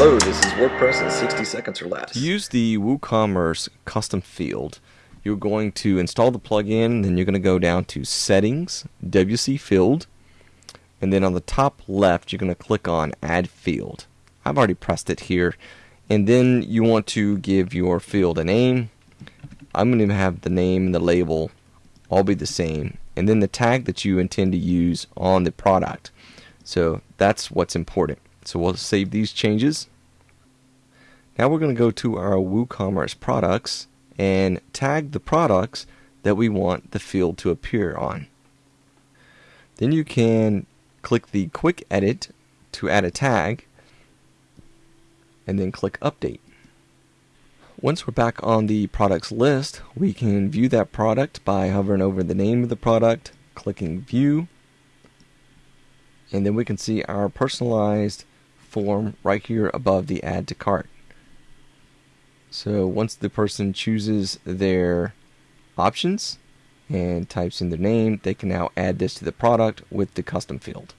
Hello, this is WordPress in 60 seconds or less. To use the WooCommerce custom field, you're going to install the plugin, then you're going to go down to Settings, WC Field, and then on the top left, you're going to click on Add Field. I've already pressed it here. And then you want to give your field a name. I'm going to have the name and the label all be the same. And then the tag that you intend to use on the product. So that's what's important. So we'll save these changes. Now we're going to go to our WooCommerce products and tag the products that we want the field to appear on. Then you can click the quick edit to add a tag and then click update. Once we're back on the products list, we can view that product by hovering over the name of the product, clicking view, and then we can see our personalized form right here above the add to cart. So once the person chooses their options and types in their name, they can now add this to the product with the custom field.